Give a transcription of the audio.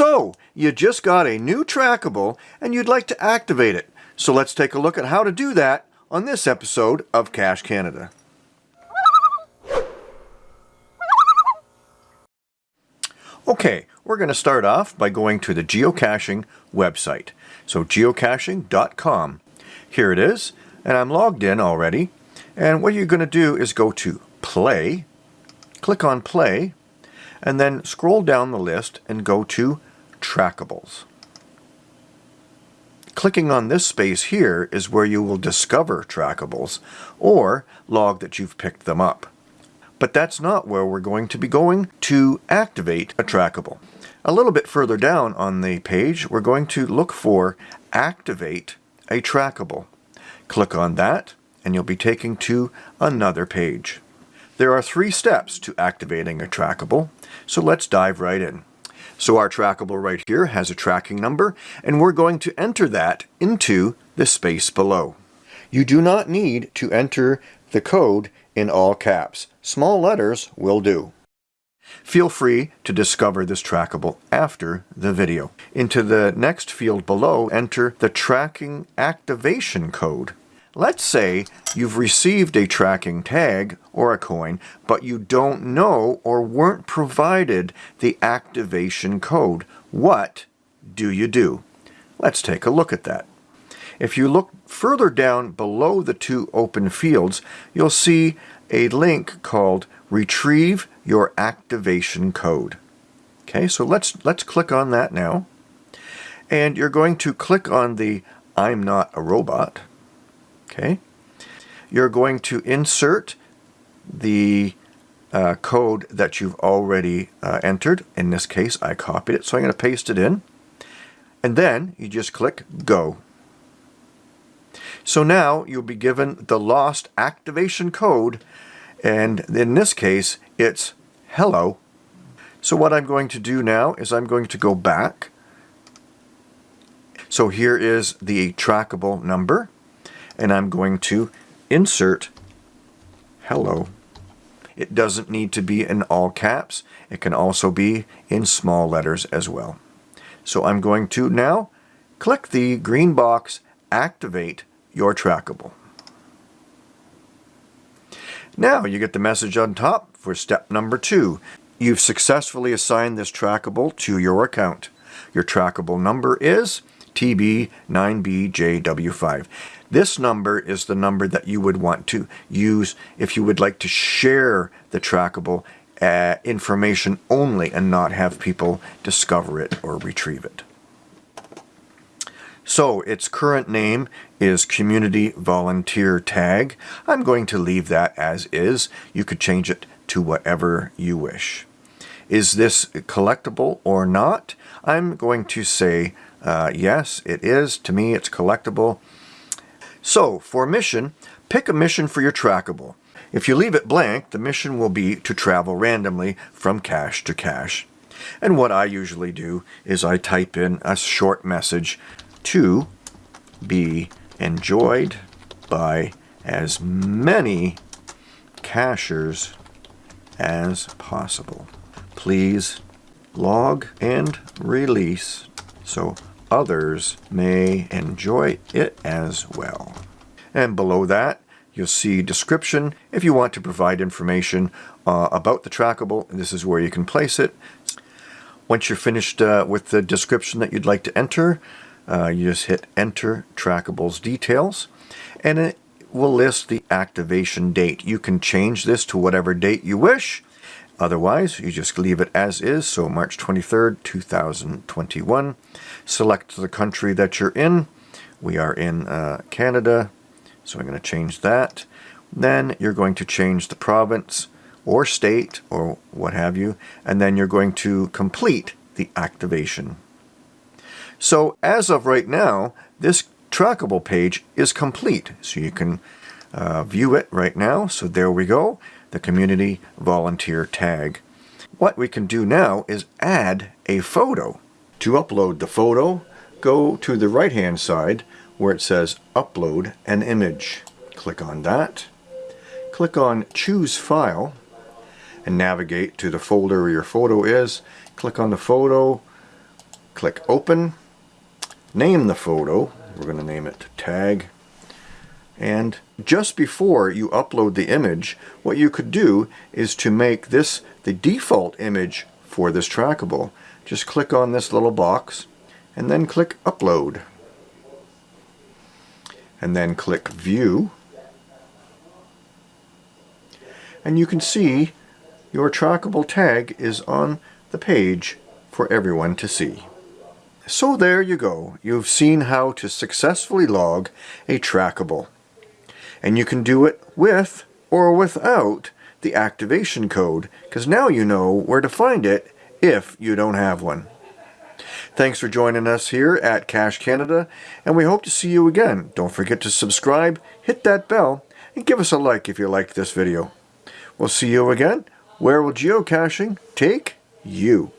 So, you just got a new trackable and you'd like to activate it. So let's take a look at how to do that on this episode of Cache Canada. Okay, we're going to start off by going to the geocaching website. So geocaching.com. Here it is, and I'm logged in already. And what you're going to do is go to play, click on play, and then scroll down the list and go to trackables. Clicking on this space here is where you will discover trackables or log that you've picked them up. But that's not where we're going to be going to activate a trackable. A little bit further down on the page, we're going to look for Activate a Trackable. Click on that, and you'll be taken to another page. There are three steps to activating a trackable, so let's dive right in. So our trackable right here has a tracking number, and we're going to enter that into the space below. You do not need to enter the code in all caps. Small letters will do. Feel free to discover this trackable after the video. Into the next field below, enter the tracking activation code. Let's say you've received a tracking tag or a coin, but you don't know or weren't provided the activation code. What do you do? Let's take a look at that. If you look further down below the two open fields, you'll see a link called Retrieve Your Activation Code. Okay, so let's, let's click on that now. And you're going to click on the I'm not a robot. Okay, you're going to insert the uh, code that you've already uh, entered. In this case, I copied it, so I'm going to paste it in. And then you just click Go. So now you'll be given the lost activation code and in this case it's hello. So what I'm going to do now is I'm going to go back. So here is the trackable number and I'm going to insert hello. It doesn't need to be in all caps. It can also be in small letters as well. So I'm going to now click the green box Activate your trackable. Now you get the message on top for step number two. You've successfully assigned this trackable to your account. Your trackable number is TB9BJW5. This number is the number that you would want to use if you would like to share the trackable uh, information only and not have people discover it or retrieve it. So its current name is Community Volunteer Tag. I'm going to leave that as is. You could change it to whatever you wish. Is this collectible or not? I'm going to say uh, yes, it is. To me, it's collectible. So for mission, pick a mission for your trackable. If you leave it blank, the mission will be to travel randomly from cache to cache. And what I usually do is I type in a short message to be enjoyed by as many cachers as possible. Please log and release so others may enjoy it as well. And below that, you'll see description. If you want to provide information uh, about the trackable, this is where you can place it. Once you're finished uh, with the description that you'd like to enter, uh, you just hit enter trackables details and it will list the activation date. You can change this to whatever date you wish. Otherwise, you just leave it as is, so March 23rd, 2021. Select the country that you're in. We are in uh, Canada, so I'm going to change that. Then you're going to change the province or state or what have you, and then you're going to complete the activation. So as of right now, this trackable page is complete. So you can uh, view it right now. So there we go, the community volunteer tag. What we can do now is add a photo. To upload the photo, go to the right hand side where it says upload an image. Click on that. Click on choose file and navigate to the folder where your photo is. Click on the photo, Click Open. Name the photo. We're going to name it Tag. And just before you upload the image, what you could do is to make this the default image for this trackable. Just click on this little box and then click Upload. And then click View. And you can see your trackable tag is on the page for everyone to see. So there you go. You've seen how to successfully log a trackable. And you can do it with or without the activation code because now you know where to find it if you don't have one. Thanks for joining us here at Cache Canada and we hope to see you again. Don't forget to subscribe, hit that bell, and give us a like if you liked this video. We'll see you again. Where will geocaching take you?